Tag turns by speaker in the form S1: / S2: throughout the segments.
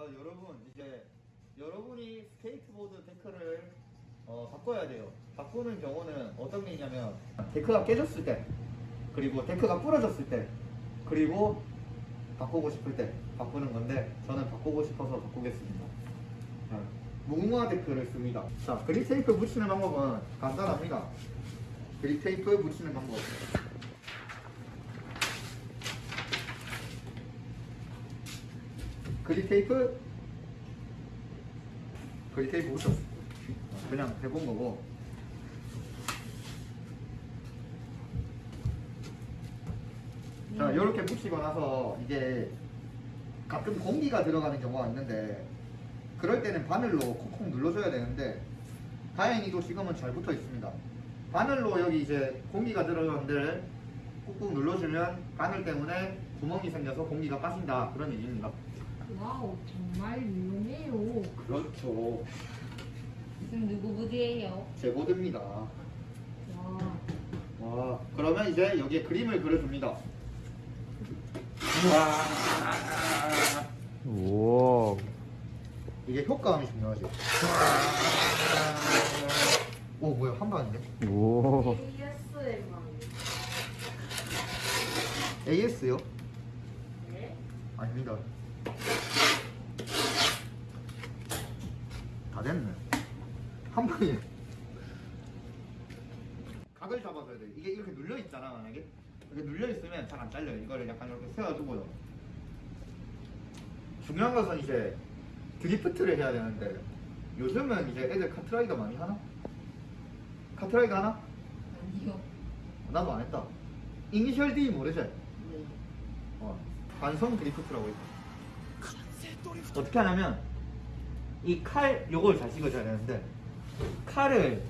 S1: 자 여러분 이제 여러분이 스케이트보드 deck를 어, 바꿔야 돼요. 바꾸는 경우는 어떤 게 있냐면 deck가 깨졌을 때 그리고 deck가 부러졌을 때 그리고 바꾸고 싶을 때 바꾸는 건데 저는 바꾸고 싶어서 바꾸겠습니다. 자, 무궁화 deck를 씁니다. 자 grip tape 붙이는 방법은 간단합니다. grip tape 붙이는 방법. 그립 테이프 그립 테이프 붙였어. 그냥 해본 거고. 자, 이렇게 붙이고 나서 이제 가끔 공기가 들어가는 경우가 있는데 그럴 때는 바늘로 콕콕 눌러줘야 되는데 다행히도 지금은 잘 붙어 있습니다. 바늘로 여기 이제 공기가 들어가는 데를 꾹꾹 눌러주면 바늘 때문에 구멍이 생겨서 공기가 빠진다 그런 얘기입니다.
S2: wow 정말 유용해요.
S1: 그렇죠.
S2: 지금 누구 보드예요?
S1: 제 보드입니다.
S2: 와
S1: 와, 그러면 이제 여기에 그림을 그려줍니다.
S3: 오.
S1: 이게 효과음이 중요하지. 오, 뭐야, 한 방인데?
S3: 오.
S2: ASMR.
S1: AS요?
S2: 네?
S1: 아닙니다. 다 됐네. 한 방에. 각을 잡아줘야 돼. 이게 이렇게 눌려 있잖아, 만약에. 이렇게 눌려 있으면 잘 안 잘려요. 이거를 약간 이렇게 세워두고요. 중요한 것은 이제 드리프트를 해야 되는데 요즘은 이제 애들 카트라이더 많이 하나? 카트라이더 하나?
S2: 아니요.
S1: 나도 안 했다. 이니셜 D 모르지?
S2: 네.
S1: 어, 반성 드리프트라고 있어. 어떻게 하냐면 이 칼 요걸 잘 찍어줘야 되는데 칼을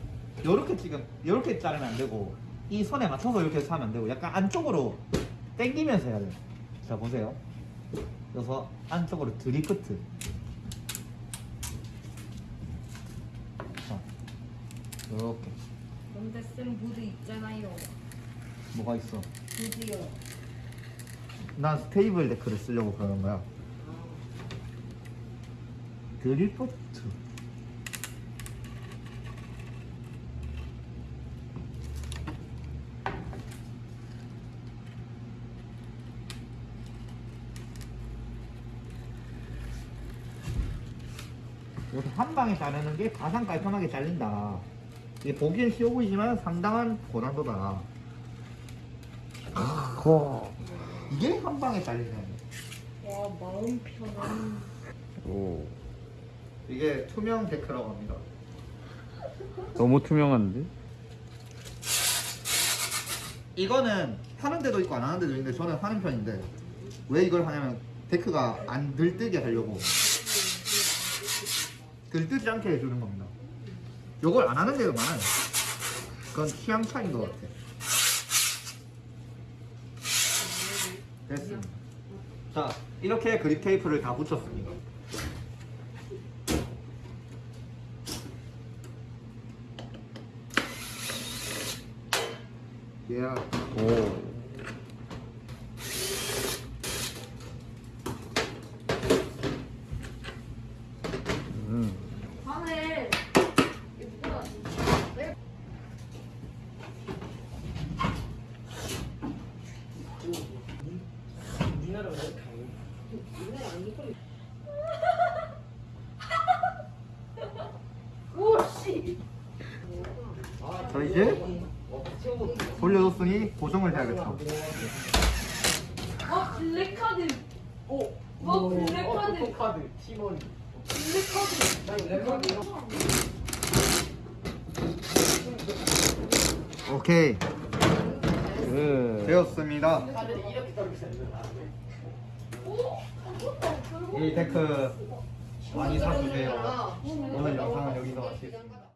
S1: 요렇게 지금 요렇게 자르면 안 되고 이 선에 맞춰서 이렇게 해서 하면 안 되고 약간 안쪽으로 당기면서 해야 돼요. 자 보세요. 그래서 안쪽으로 드리프트. 자, 요렇게
S2: 근데 쌤 부대 있잖아요.
S1: 뭐가 있어?
S2: 부대요.
S1: 난 스테이블 데크를 쓰려고 그러는 거야. 드리프트. 이렇게 한 방에 자르는 게 가장 깔끔하게 잘린다. 이게 보기엔 쉬워 보이지만 상당한 고난도다.
S3: 코.
S1: 이게 한 방에 잘리네.
S2: 와 마음 편한.
S3: 오.
S1: 이게 투명 데크라고 합니다.
S3: 너무 투명한데?
S1: 이거는 하는 데도 있고 안 하는 데도 있는데 저는 하는 편인데 왜 이걸 하냐면 데크가 안 들뜨게 하려고 들뜨지 않게 해주는 겁니다. 이걸 안 하는 데도 많아요. 그건 취향 차이인 것 같아. 됐습니다. 자, 이렇게 그립 테이프를 다 붙였습니다. 예.
S3: 오.
S2: 오씨.
S1: 자 이제 돌려줬으니 고정을 해야겠다.
S2: 어 블랙카드. 오. 어 블랙카드.
S4: 카드 팀원
S2: 블랙카드.
S4: 나 레몬
S1: 오케이
S3: 그.
S1: 되었습니다. 이 데크 많이 사주세요. 오늘 영상은 여기서 마치겠습니다.